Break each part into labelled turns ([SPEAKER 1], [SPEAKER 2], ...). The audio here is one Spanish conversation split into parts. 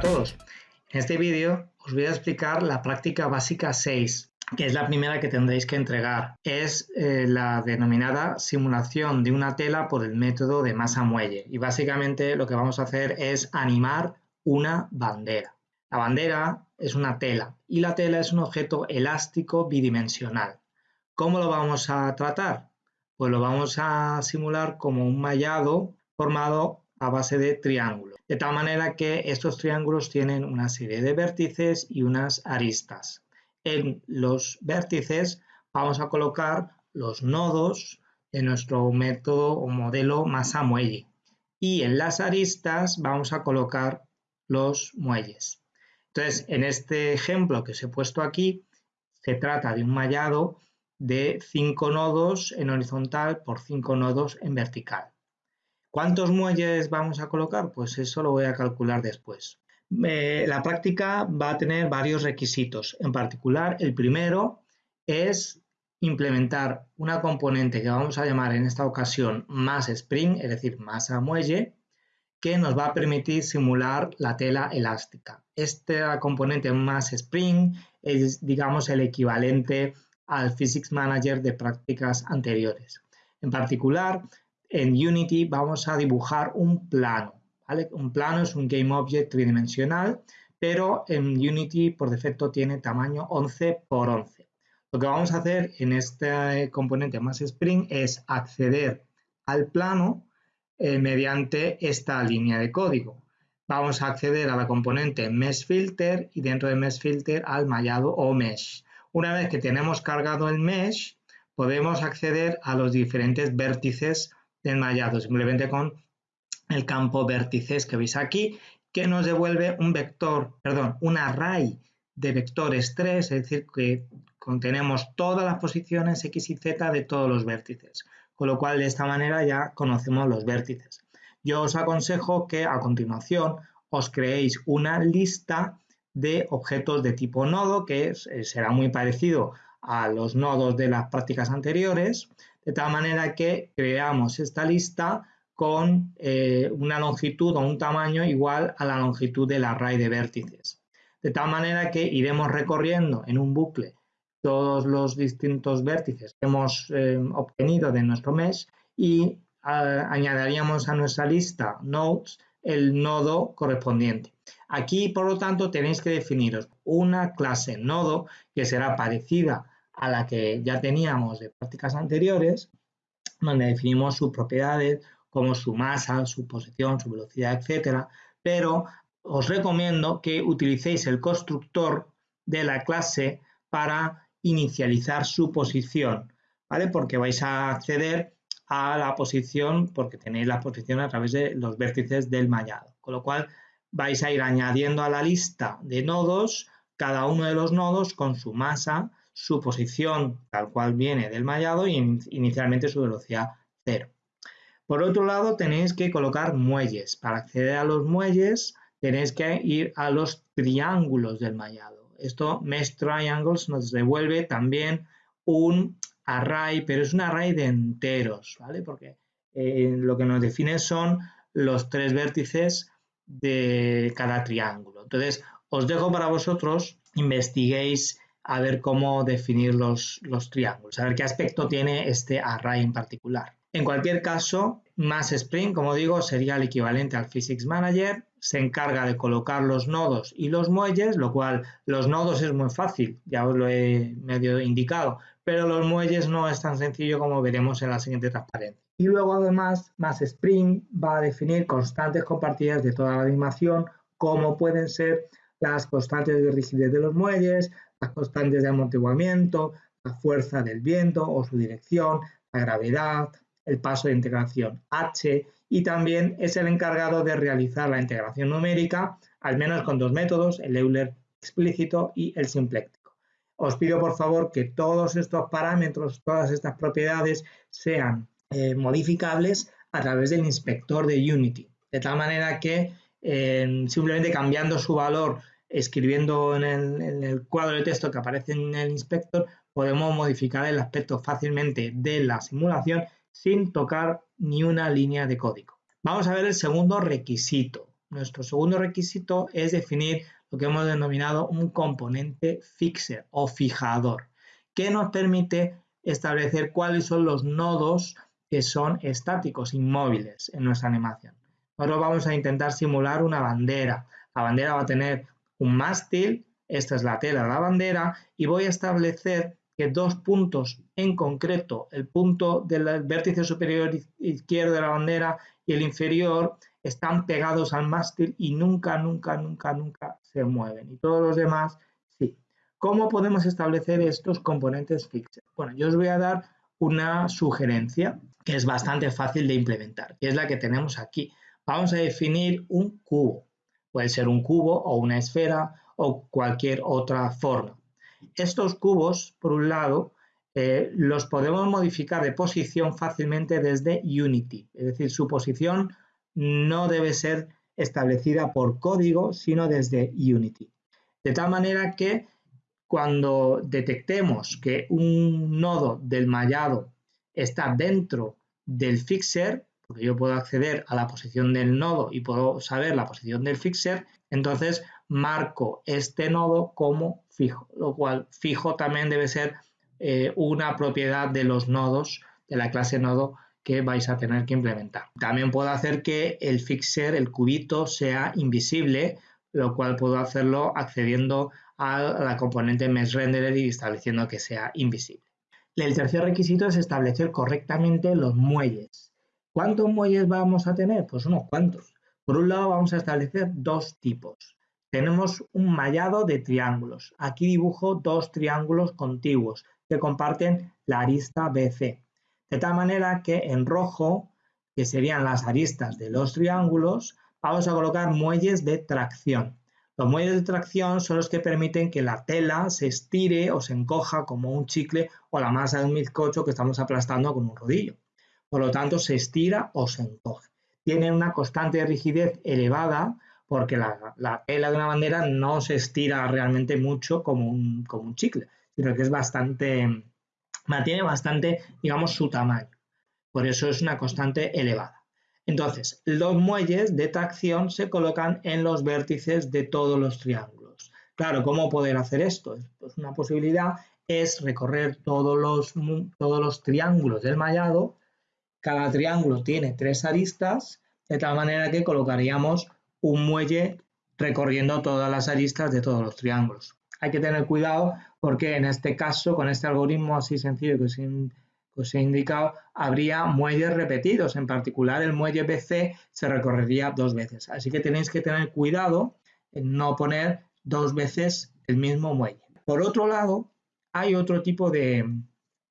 [SPEAKER 1] todos. En este vídeo os voy a explicar la práctica básica 6, que es la primera que tendréis que entregar. Es eh, la denominada simulación de una tela por el método de masa muelle. Y básicamente lo que vamos a hacer es animar una bandera. La bandera es una tela y la tela es un objeto elástico bidimensional. ¿Cómo lo vamos a tratar? Pues lo vamos a simular como un mallado formado a base de triángulos, de tal manera que estos triángulos tienen una serie de vértices y unas aristas. En los vértices vamos a colocar los nodos de nuestro método o modelo masa muelle y en las aristas vamos a colocar los muelles. Entonces, en este ejemplo que os he puesto aquí, se trata de un mallado de 5 nodos en horizontal por 5 nodos en vertical. ¿Cuántos muelles vamos a colocar? Pues eso lo voy a calcular después. La práctica va a tener varios requisitos. En particular, el primero es implementar una componente que vamos a llamar en esta ocasión más spring, es decir, masa muelle, que nos va a permitir simular la tela elástica. Esta componente más spring es, digamos, el equivalente al Physics Manager de prácticas anteriores. En particular, en Unity vamos a dibujar un plano. Un plano es un Game Object tridimensional, pero en Unity por defecto tiene tamaño 11 por 11. Lo que vamos a hacer en este componente más Spring es acceder al plano eh, mediante esta línea de código. Vamos a acceder a la componente Mesh Filter y dentro de Mesh Filter al mallado o Mesh. Una vez que tenemos cargado el Mesh, podemos acceder a los diferentes vértices enmayado simplemente con el campo vértices que veis aquí, que nos devuelve un vector, perdón, un array de vectores 3, es decir, que contenemos todas las posiciones x y z de todos los vértices, con lo cual de esta manera ya conocemos los vértices. Yo os aconsejo que a continuación os creéis una lista de objetos de tipo nodo, que eh, será muy parecido a los nodos de las prácticas anteriores, de tal manera que creamos esta lista con eh, una longitud o un tamaño igual a la longitud del array de vértices. De tal manera que iremos recorriendo en un bucle todos los distintos vértices que hemos eh, obtenido de nuestro mesh y añadiríamos a nuestra lista nodes el nodo correspondiente. Aquí, por lo tanto, tenéis que definiros una clase nodo que será parecida a la que ya teníamos de prácticas anteriores, donde definimos sus propiedades como su masa, su posición, su velocidad, etcétera, pero os recomiendo que utilicéis el constructor de la clase para inicializar su posición, ¿vale? Porque vais a acceder a la posición porque tenéis la posición a través de los vértices del mallado, con lo cual vais a ir añadiendo a la lista de nodos cada uno de los nodos con su masa, su posición tal cual viene del mallado y inicialmente su velocidad cero. Por otro lado, tenéis que colocar muelles. Para acceder a los muelles, tenéis que ir a los triángulos del mallado. Esto, Mesh Triangles, nos devuelve también un array, pero es un array de enteros, ¿vale? Porque eh, lo que nos define son los tres vértices de cada triángulo. Entonces, os dejo para vosotros, investiguéis a ver cómo definir los, los triángulos, a ver qué aspecto tiene este array en particular. En cualquier caso, más Spring, como digo, sería el equivalente al Physics Manager, se encarga de colocar los nodos y los muelles, lo cual los nodos es muy fácil, ya os lo he medio indicado, pero los muelles no es tan sencillo como veremos en la siguiente transparencia. Y luego además, más Spring va a definir constantes compartidas de toda la animación, como pueden ser las constantes de rigidez de los muelles, las constantes de amortiguamiento, la fuerza del viento o su dirección, la gravedad, el paso de integración H y también es el encargado de realizar la integración numérica, al menos con dos métodos, el Euler explícito y el simpléctico. Os pido por favor que todos estos parámetros, todas estas propiedades sean eh, modificables a través del inspector de Unity, de tal manera que eh, simplemente cambiando su valor escribiendo en el, cuadro de texto que aparece en el inspector, podemos modificar el aspecto fácilmente de la simulación sin tocar ni una línea de código. Vamos a ver el segundo requisito. nuestro segundo requisito es definir lo que hemos denominado un componente fixer o fijador, que nos permite establecer cuáles son los nodos que son estáticos, inmóviles en nuestra animación. Ahora vamos a intentar simular una bandera. La bandera va a tener un mástil, esta es la tela de la bandera, y voy a establecer que dos puntos en concreto, el punto del vértice superior izquierdo de la bandera y el inferior, están pegados al mástil y nunca, nunca, nunca, nunca se mueven. Y todos los demás, sí. ¿Cómo podemos establecer estos componentes fixos? Bueno, yo os voy a dar una sugerencia que es bastante fácil de implementar, que es la que tenemos aquí. Vamos a definir un cubo. Puede ser un cubo o una esfera o cualquier otra forma. Estos cubos, por un lado, eh, los podemos modificar de posición fácilmente desde Unity, es decir, su posición no debe ser establecida por código, sino desde Unity. De tal manera que cuando detectemos que un nodo del mallado está dentro del fixer, porque yo puedo acceder a la posición del nodo y puedo saber la posición del fixer, entonces marco este nodo como fijo, lo cual fijo también debe ser eh, una propiedad de los nodos de la clase nodo que vais a tener que implementar. También puedo hacer que el fixer, el cubito, sea invisible, lo cual puedo hacerlo accediendo a la componente mesh renderer y estableciendo que sea invisible. El tercer requisito es establecer correctamente los muelles. ¿Cuántos muelles vamos a tener? Pues unos cuantos. Por un lado vamos a establecer dos tipos. Tenemos un mallado de triángulos. Aquí dibujo dos triángulos contiguos que comparten la arista BC. De tal manera que en rojo, que serían las aristas de los triángulos, vamos a colocar muelles de tracción. Los muelles de tracción son los que permiten que la tela se estire o se encoja como un chicle o la masa de un bizcocho que estamos aplastando con un rodillo. Por lo tanto, se estira o se encoge. Tiene una constante de rigidez elevada porque la, tela de una bandera no se estira realmente mucho como un, como un chicle, sino que es bastante, mantiene bastante, digamos, su tamaño. Por eso es una constante elevada. Entonces, los muelles de tracción se colocan en los vértices de todos los triángulos. Claro, ¿cómo poder hacer esto? Pues una posibilidad es recorrer todos los, todos los triángulos del mallado. Cada triángulo tiene tres aristas, de tal manera que colocaríamos un muelle recorriendo todas las aristas de todos los triángulos. Hay que tener cuidado porque en este caso, con este algoritmo así sencillo que os he indicado, habría muelles repetidos. En particular, el muelle BC se recorrería dos veces. Así que tenéis que tener cuidado en no poner dos veces el mismo muelle. Por otro lado, hay otro tipo de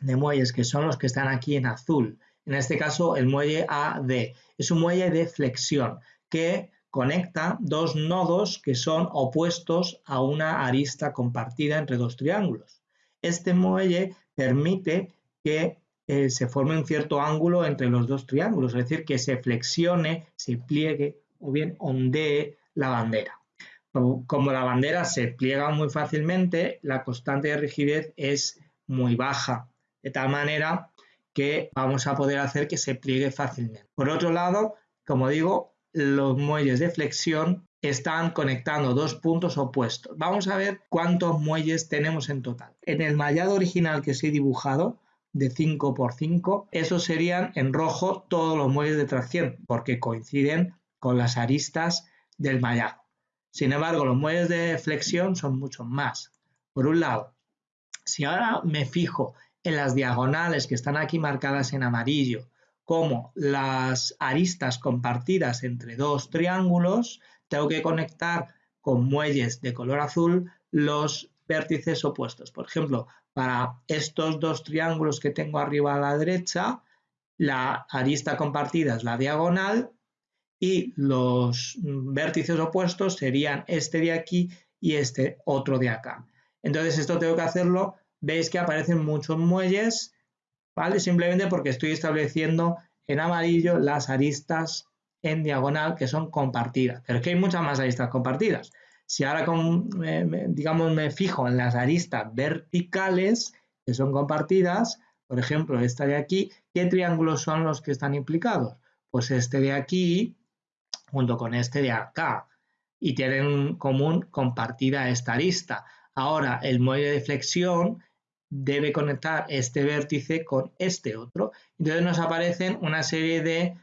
[SPEAKER 1] muelles que son los que están aquí en azul. En este caso, el muelle AD. Es un muelle de flexión que conecta dos nodos que son opuestos a una arista compartida entre dos triángulos. Este muelle permite que eh, se forme un cierto ángulo entre los dos triángulos, es decir, que se flexione, se pliegue o bien ondee la bandera. Como la bandera se pliega muy fácilmente, la constante de rigidez es muy baja, de tal manera que vamos a poder hacer que se pliegue fácilmente. Por otro lado, como digo, los muelles de flexión están conectando dos puntos opuestos. Vamos a ver cuántos muelles tenemos en total. En el mallado original que os he dibujado, de 5 por 5, esos serían en rojo todos los muelles de tracción, porque coinciden con las aristas del mallado. Sin embargo, los muelles de flexión son mucho más. Por un lado, si ahora me fijo en las diagonales que están aquí marcadas en amarillo, como las aristas compartidas entre dos triángulos, tengo que conectar con muelles de color azul los vértices opuestos. Por ejemplo, para estos dos triángulos que tengo arriba a la derecha, la arista compartida es la diagonal y los vértices opuestos serían este de aquí y este otro de acá. Entonces esto tengo que hacerlo, veis que aparecen muchos muelles, ¿vale? Simplemente porque estoy estableciendo en amarillo las aristas en diagonal que son compartidas. Pero es que hay muchas más aristas compartidas. Si ahora, digamos, me fijo en las aristas verticales que son compartidas, por ejemplo, esta de aquí, ¿qué triángulos son los que están implicados? Pues este de aquí, junto con este de acá y tienen en común compartida esta arista. Ahora el muelle de flexión debe conectar este vértice con este otro. Entonces nos aparecen una serie de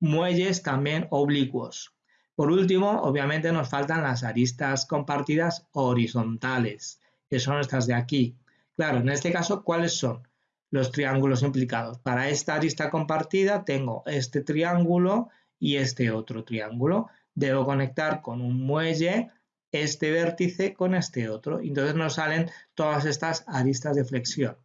[SPEAKER 1] muelles también oblicuos. Por último, obviamente nos faltan las aristas compartidas horizontales, que son estas de aquí. Claro, en este caso, ¿cuáles son los triángulos implicados? Para esta arista compartida tengo este triángulo y este otro triángulo. Debo conectar con un muelle este vértice con este otro. Entonces nos salen todas estas aristas de flexión.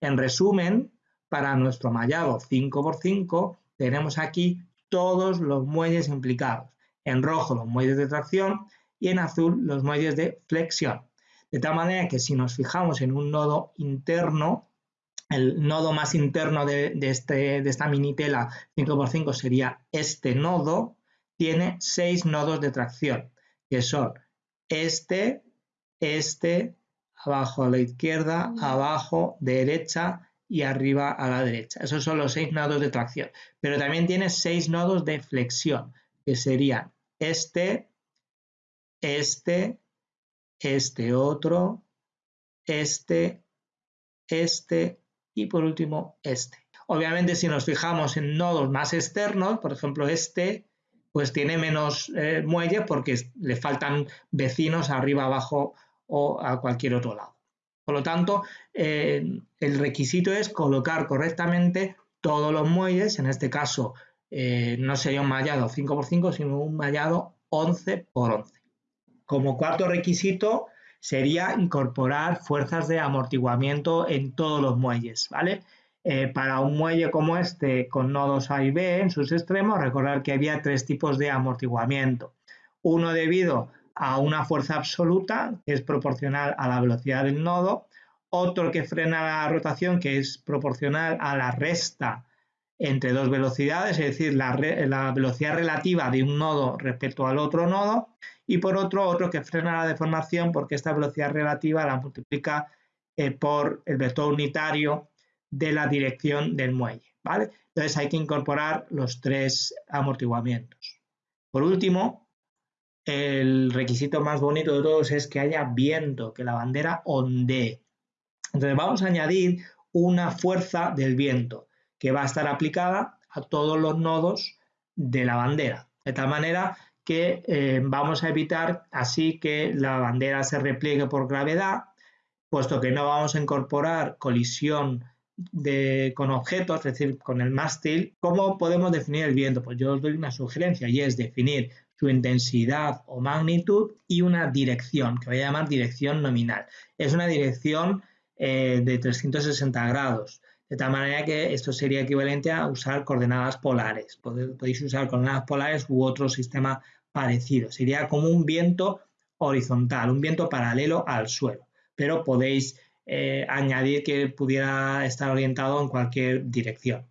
[SPEAKER 1] En resumen, para nuestro mallado 5x5 tenemos aquí todos los muelles implicados. En rojo los muelles de tracción y en azul los muelles de flexión. De tal manera que si nos fijamos en un nodo interno, el nodo más interno de, este, de esta mini tela 5x5 sería este nodo, tiene seis nodos de tracción, que son este, este, abajo a la izquierda, abajo, derecha y arriba a la derecha. Esos son los seis nodos de tracción. Pero también tiene seis nodos de flexión, que serían este, este, este otro, este, este y por último este. Obviamente si nos fijamos en nodos más externos, por ejemplo este, pues tiene menos eh, muelle porque le faltan vecinos arriba, abajo o a cualquier otro lado. Por lo tanto, eh, el requisito es colocar correctamente todos los muelles, en este caso eh, no sería un mallado 5x5, sino un mallado 11x11. Como cuarto requisito sería incorporar fuerzas de amortiguamiento en todos los muelles, ¿vale? Eh, para un muelle como este con nodos A y B en sus extremos, recordar que había tres tipos de amortiguamiento. Uno debido a una fuerza absoluta, que es proporcional a la velocidad del nodo, otro que frena la rotación, que es proporcional a la resta entre dos velocidades, es decir, la, velocidad relativa de un nodo respecto al otro nodo, y por otro, otro que frena la deformación porque esta velocidad relativa la multiplica eh, por el vector unitario de la dirección del muelle, ¿vale? Entonces hay que incorporar los tres amortiguamientos. Por último, el requisito más bonito de todos es que haya viento, que la bandera ondee. Entonces vamos a añadir una fuerza del viento que va a estar aplicada a todos los nodos de la bandera, de tal manera que eh, vamos a evitar así que la bandera se repliegue por gravedad, puesto que no vamos a incorporar colisión con objetos, es decir, con el mástil, ¿cómo podemos definir el viento? Pues yo os doy una sugerencia y es definir su intensidad o magnitud y una dirección, que voy a llamar dirección nominal. Es una dirección eh, de 360 grados, de tal manera que esto sería equivalente a usar coordenadas polares. Podéis usar coordenadas polares u otro sistema parecido. Sería como un viento horizontal, un viento paralelo al suelo, pero podéis eh, añadir que pudiera estar orientado en cualquier dirección.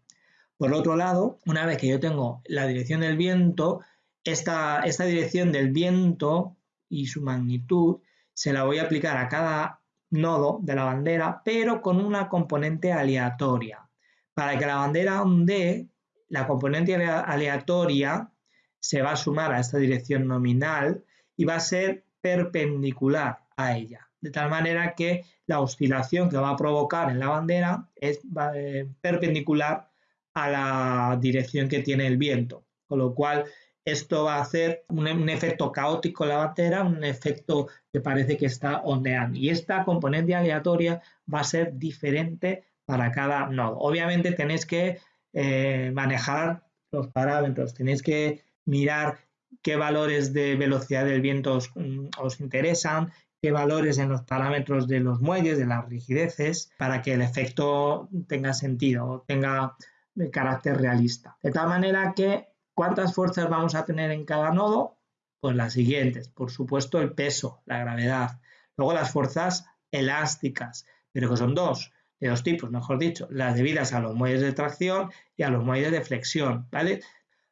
[SPEAKER 1] Por otro lado, una vez que yo tengo la dirección del viento, esta, esta dirección del viento y su magnitud se la voy a aplicar a cada nodo de la bandera, pero con una componente aleatoria. Para que la bandera ondee, la componente aleatoria se va a sumar a esta dirección nominal y va a ser perpendicular a ella de tal manera que la oscilación que va a provocar en la bandera es eh, perpendicular a la dirección que tiene el viento, con lo cual esto va a hacer un, efecto caótico en la bandera, un efecto que parece que está ondeando. Y esta componente aleatoria va a ser diferente para cada nodo. Obviamente tenéis que eh, manejar los parámetros, tenéis que mirar qué valores de velocidad del viento os interesan, valores en los parámetros de los muelles, de las rigideces, para que el efecto tenga sentido, tenga carácter realista. De tal manera que, ¿cuántas fuerzas vamos a tener en cada nodo? Pues las siguientes. Por supuesto, el peso, la gravedad. Luego las fuerzas elásticas, pero que son dos, de dos tipos, mejor dicho, las debidas a los muelles de tracción y a los muelles de flexión, ¿vale?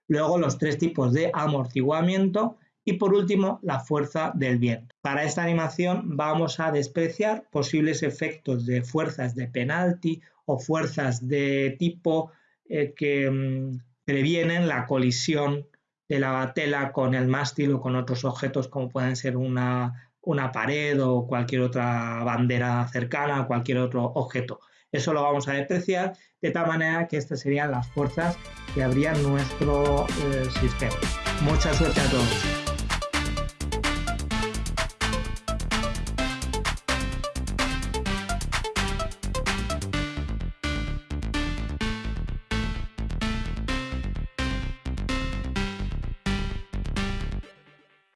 [SPEAKER 1] Luego los tres tipos de amortiguamiento y por último, la fuerza del viento. Para esta animación vamos a despreciar posibles efectos de fuerzas de penalti o fuerzas de tipo eh, que mm, previenen la colisión de la tela con el mástil o con otros objetos como pueden ser una, pared o cualquier otra bandera cercana, cualquier otro objeto. Eso lo vamos a despreciar de tal manera que estas serían las fuerzas que habría nuestro eh, sistema. Mucha suerte a todos.